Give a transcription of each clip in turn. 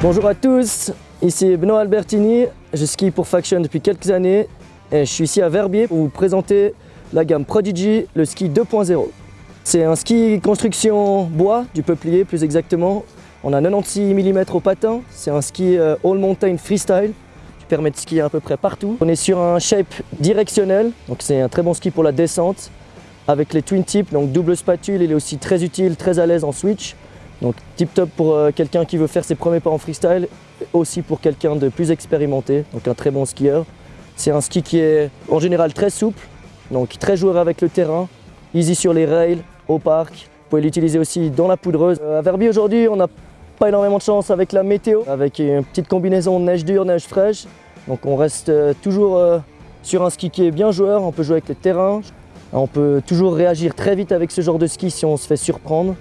Bonjour à tous, ici Benoît Albertini, je skie pour Faction depuis quelques années et je suis ici à Verbier pour vous présenter la gamme Prodigy, le ski 2.0. C'est un ski construction bois, du peuplier plus exactement. On a 96 mm au patin, c'est un ski euh, all mountain freestyle permet de skier à peu près partout. On est sur un shape directionnel, donc c'est un très bon ski pour la descente avec les twin tips, donc double spatule, il est aussi très utile, très à l'aise en switch. Donc tip top pour euh, quelqu'un qui veut faire ses premiers pas en freestyle, aussi pour quelqu'un de plus expérimenté, donc un très bon skieur. C'est un ski qui est en général très souple, donc très joueur avec le terrain, easy sur les rails, au parc. Vous pouvez l'utiliser aussi dans la poudreuse. Euh, à Verbier aujourd'hui, on n'a pas énormément de chance avec la météo, avec une petite combinaison neige dure, neige fraîche. Donc on reste euh, toujours sur un ski qui est bien joueur, on peut jouer avec le terrain, on peut toujours réagir très vite avec ce genre de ski si on se fait surprendre.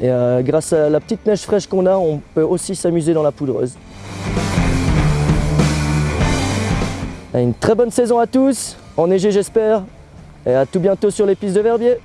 Et euh, grâce à la petite neige fraîche qu'on a, on peut aussi s'amuser dans la poudreuse. Une très bonne saison à tous, enneigé j'espère, et à tout bientôt sur les pistes de Verbier.